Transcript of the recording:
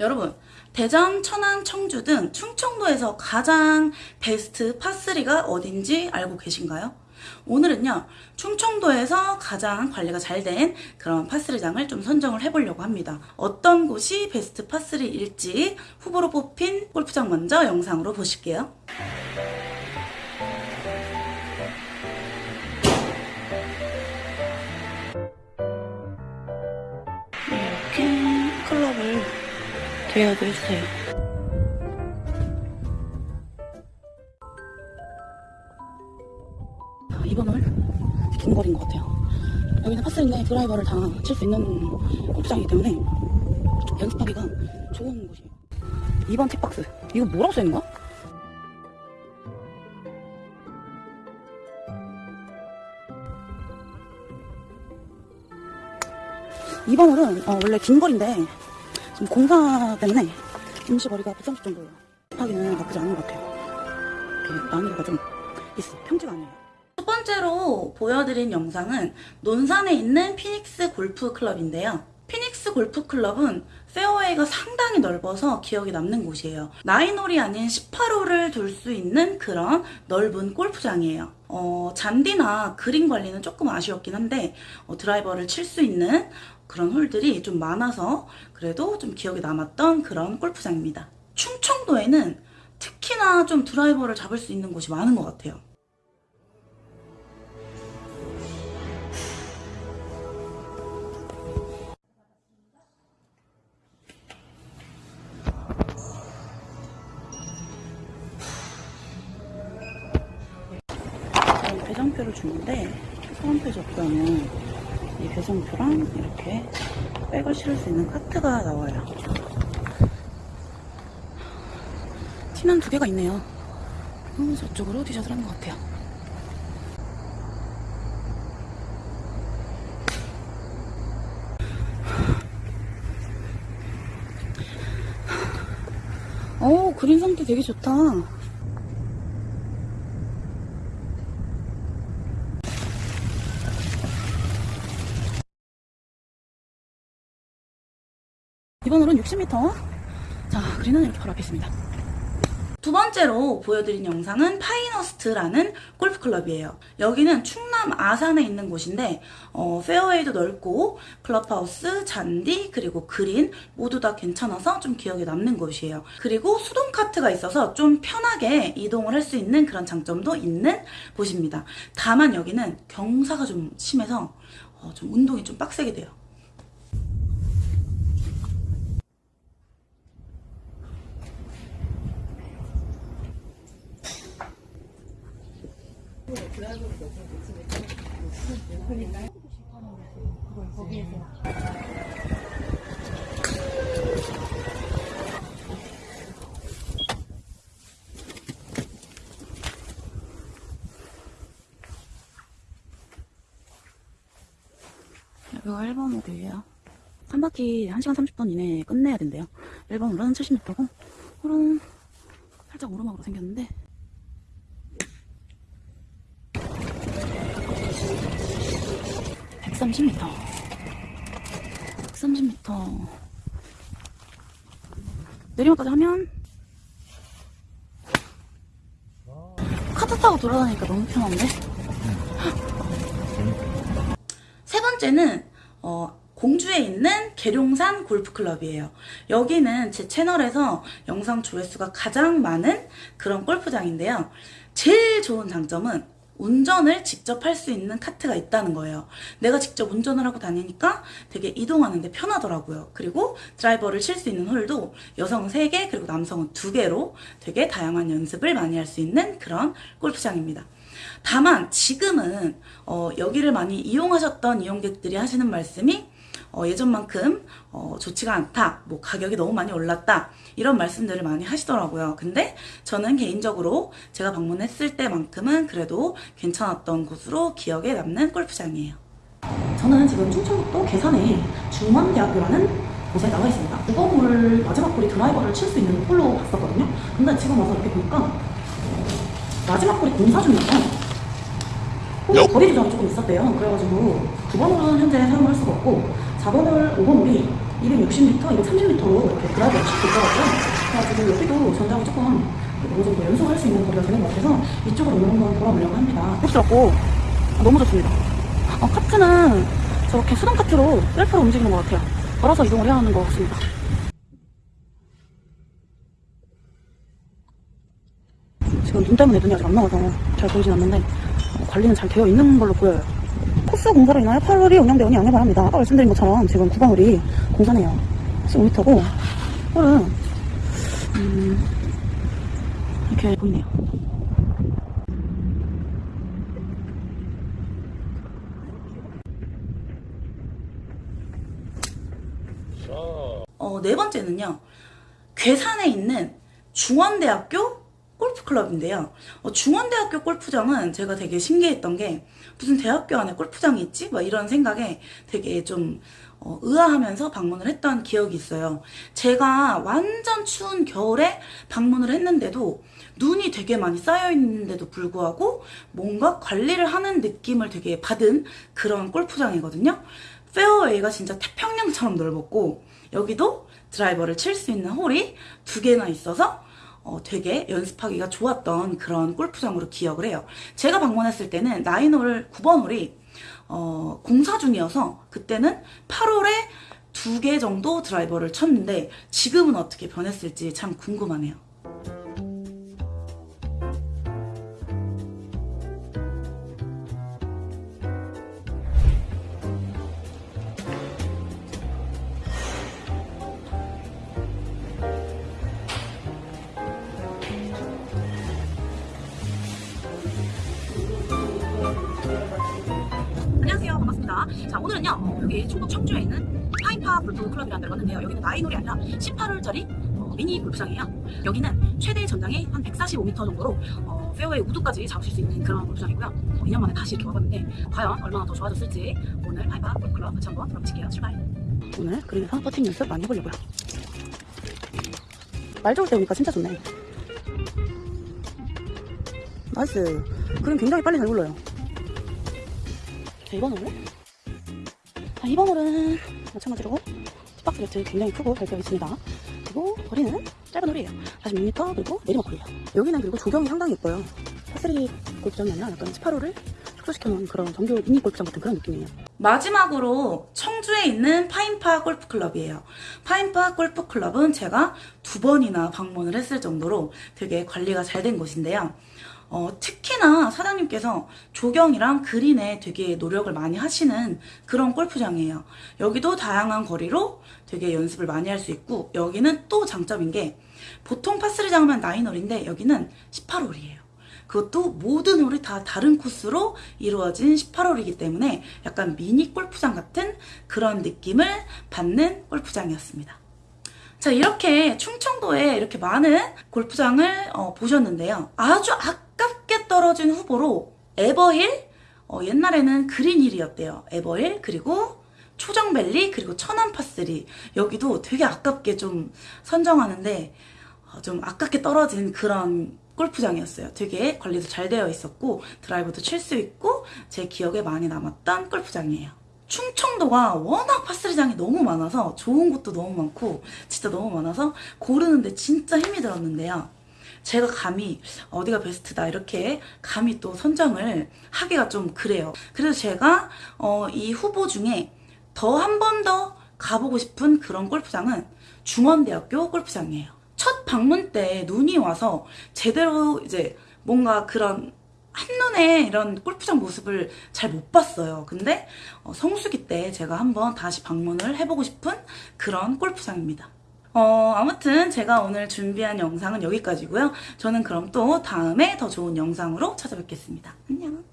여러분, 대전, 천안, 청주 등 충청도에서 가장 베스트 파3가 어딘지 알고 계신가요? 오늘은요, 충청도에서 가장 관리가 잘 된 그런 파3장을 좀 선정을 해보려고 합니다. 어떤 곳이 베스트 파3일지 후보로 뽑힌 골프장 먼저 영상으로 보실게요. 대여도 했어요. 이번 홀 긴 거리인 것 같아요. 여기는 파스인데 드라이버를 다 칠 수 있는 골프장이기 때문에 연습하기가 좋은 곳이에요. 2번 팁박스. 이거 뭐라고 써있는 거야? 이번 홀은 어, 원래 긴 거리인데 공사 때문에 임시 거리가 130 정도예요. 하기는 나쁘지 않은 것 같아요. 이렇게 난이도가 좀 있어. 평지가 아니에요. 첫 번째로 보여드린 영상은 논산에 있는 피닉스 골프 클럽인데요. 피닉스 골프 클럽은 페어웨이가 상당히 넓어서 기억에 남는 곳이에요. 9홀이 아닌 18홀을 둘수 있는 그런 넓은 골프장이에요. 어, 잔디나 그린 관리는 조금 아쉬웠긴 한데 어, 드라이버를 칠 수 있는 그런 홀들이 좀 많아서 그래도 좀 기억에 남았던 그런 골프장입니다. 충청도에는 특히나 좀 드라이버를 잡을 수 있는 곳이 많은 것 같아요. 배정표를 주는데 소원표 접수하면 이 배정표랑 이렇게 백을 실을 수 있는 카트가 나와요. 티는 두 개가 있네요. 어, 저쪽으로 티셔츠를 하는 것 같아요. 어, 그린 상태 되게 좋다. 이번 홀은 60m. 자, 그린은 이렇게 바로 앞에 있습니다. 두 번째로 보여드린 영상은 파이너스트라는 골프클럽이에요. 여기는 충남 아산에 있는 곳인데 어, 페어웨이도 넓고 클럽하우스, 잔디, 그리고 그린 모두 다 괜찮아서 좀 기억에 남는 곳이에요. 그리고 수동 카트가 있어서 좀 편하게 이동을 할 수 있는 그런 장점도 있는 곳입니다. 다만 여기는 경사가 좀 심해서 어, 좀 운동이 좀 빡세게 돼요. 여기가 1번 홀이에요. 한 바퀴 1시간 30분 이내에 끝내야 된대요. 1번 홀은 70m고, 홀은 살짝 오르막으로 생겼는데, (130m) 130m 내리막까지 하면 카트 타고 돌아다니니까 너무 편한데 세 번째는 어, 공주에 있는 계룡산 골프클럽이에요. 여기는 제 채널에서 영상 조회수가 가장 많은 그런 골프장인데요. 제일 좋은 장점은 운전을 직접 할 수 있는 카트가 있다는 거예요. 내가 직접 운전을 하고 다니니까 되게 이동하는데 편하더라고요. 그리고 드라이버를 칠 수 있는 홀도 여성은 3개 그리고 남성은 2개로 되게 다양한 연습을 많이 할 수 있는 그런 골프장입니다. 다만 지금은 어, 여기를 많이 이용하셨던 이용객들이 하시는 말씀이 어, 예전만큼 어, 좋지가 않다, 뭐 가격이 너무 많이 올랐다 이런 말씀들을 많이 하시더라고요. 근데 저는 개인적으로 제가 방문했을 때만큼은 그래도 괜찮았던 곳으로 기억에 남는 골프장이에요. 저는 지금 충청북도 계산에 중원대학교라는 곳에 나와 있습니다. 9번홀 마지막 홀이 드라이버를 칠 수 있는 홀로 봤었거든요. 근데 지금 와서 이렇게 보니까 마지막 홀이 공사 중이어서 홀 거리 조정이 조금 있었대요. 그래가지고 9번 홀은 현재 사용할 수가 없고 4번 홀, 5번 홀이 260m, 230m로 이렇게 드라이브가 쭉 있더라고요. 그래가지고 여기도 전장이 조금 어느 정도 연습할 수 있는 거리가 되는 것 같아서 이쪽으로 오늘 한번 돌아보려고 합니다. 혹시라고 너무 좋습니다. 어, 카트는 저렇게 수동 카트로 셀프로 움직이는 것 같아요. 걸어서 이동을 해야 하는 것 같습니다. 지금 눈 때문에 눈이 아직 안 나와서 잘 보이진 않는데 어, 관리는 잘 되어 있는 걸로 보여요. 코스 공사로 인하여 8월이 운영되오니 양해 바랍니다. 아까 말씀드린 것처럼 지금 구강홀이 공사네요. 15m고 홀은 음, 이렇게 보이네요. 어, 네 번째는요. 괴산에 있는 중원대학교 골프클럽인데요. 어, 중원대학교 골프장은 제가 되게 신기했던 게 무슨 대학교 안에 골프장이 있지? 막 이런 생각에 되게 좀 어, 의아하면서 방문을 했던 기억이 있어요. 제가 완전 추운 겨울에 방문을 했는데도 눈이 되게 많이 쌓여 있는데도 불구하고 뭔가 관리를 하는 느낌을 되게 받은 그런 골프장이거든요. 페어웨이가 진짜 태평양처럼 넓었고 여기도 드라이버를 칠 수 있는 홀이 두 개나 있어서 어, 되게 연습하기가 좋았던 그런 골프장으로 기억을 해요. 제가 방문했을 때는 나인홀 9번 홀이 어, 공사 중이어서 그때는 8홀에 두 개 정도 드라이버를 쳤는데 지금은 어떻게 변했을지 참 궁금하네요. 자, 오늘은요, 어, 여기 충북 청주에 있는 파인파 골프 클럽이라는 데를 왔는데요. 여기는 nine홀이 아니라 18홀짜리 어, 미니 골프장이에요. 여기는 최대 전장이 한 145m 정도로 어, 페어웨이 우드까지 잡으실 수 있는 그런 골프장이고요. 어, 2년 만에 다시 이렇게 와봤는데 과연 얼마나 더 좋아졌을지 오늘 파인파 골프 클럽 같이 한번 돌아보실게요. 출발. 오늘 그린에서 퍼팅 연습 많이 해보려고요. 날 좋을 때 오니까 진짜 좋네. Nice. 그린 굉장히 빨리 잘 굴러요. 자, 2번 홀. 자, 2번 홀은 마찬가지로 박스 매트 굉장히 크고 잘 되어 있습니다. 그리고 거리는 짧은 홀이에요. 46m 그리고 내리막 홀이에요. 여기는 그리고 조경이 상당히 예뻐요. 파3 골프장이 아니라 약간 18홀을 축소시켜놓은 그런 정규 미니 골프장 같은 그런 느낌이에요. 마지막으로 청주에 있는 파인파 골프클럽이에요. 파인파 골프클럽은 제가 두 번이나 방문을 했을 정도로 되게 관리가 잘 된 곳인데요. 어, 특히나 사장님께서 조경이랑 그린에 되게 노력을 많이 하시는 그런 골프장이에요. 여기도 다양한 거리로 되게 연습을 많이 할 수 있고 여기는 또 장점인 게 보통 파3장 하면 9홀인데 여기는 18홀이에요. 그것도 모든 홀이 다 다른 코스로 이루어진 18홀이기 때문에 약간 미니 골프장 같은 그런 느낌을 받는 골프장이었습니다. 자, 이렇게 충청도에 이렇게 많은 골프장을 어, 보셨는데요. 아주 아깝게 떨어진 후보로 에버힐, 어, 옛날에는 그린힐이었대요. 에버힐, 그리고 초정밸리, 그리고 천안파3. 여기도 되게 아깝게 좀 선정하는데, 어, 좀 아깝게 떨어진 그런 골프장이었어요. 되게 관리도 잘 되어 있었고 드라이버도 칠 수 있고 제 기억에 많이 남았던 골프장이에요. 충청도가 워낙 파스리장이 너무 많아서 좋은 곳도 너무 많고 진짜 너무 많아서 고르는데 진짜 힘이 들었는데요. 제가 감히 어디가 베스트다 이렇게 감히 또 선정을 하기가 좀 그래요. 그래서 제가 어, 이 후보 중에 더 한 번 더 가보고 싶은 그런 골프장은 중원대학교 골프장이에요. 첫 방문 때 눈이 와서 제대로 이제 뭔가 그런 한눈에 이런 골프장 모습을 잘 못 봤어요. 근데 어, 성수기 때 제가 한번 다시 방문을 해보고 싶은 그런 골프장입니다. 어, 아무튼 제가 오늘 준비한 영상은 여기까지고요. 저는 그럼 또 다음에 더 좋은 영상으로 찾아뵙겠습니다. 안녕.